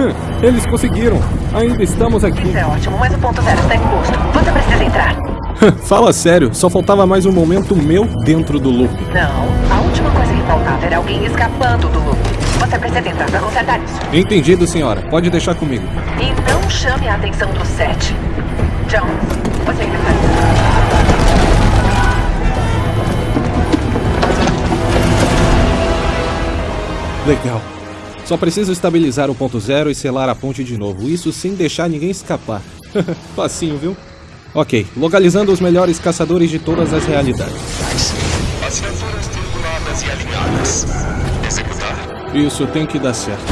Eles conseguiram. Ainda estamos aqui. Isso é ótimo, mas o ponto zero está exposto. Você precisa entrar. Fala sério, só faltava mais um momento meu dentro do loop. Não, a última coisa que faltava era alguém escapando do loop. Você precisa entrar para consertar isso. Entendido, senhora. Pode deixar comigo. E não chame a atenção do set. Jones, você ainda está... Legal. Só preciso estabilizar o ponto zero e selar a ponte de novo. Isso sem deixar ninguém escapar. Facinho, viu? Ok, localizando os melhores caçadores de todas as realidades. Assinaturas tripuladas e alinhadas. Executar. Isso tem que dar certo.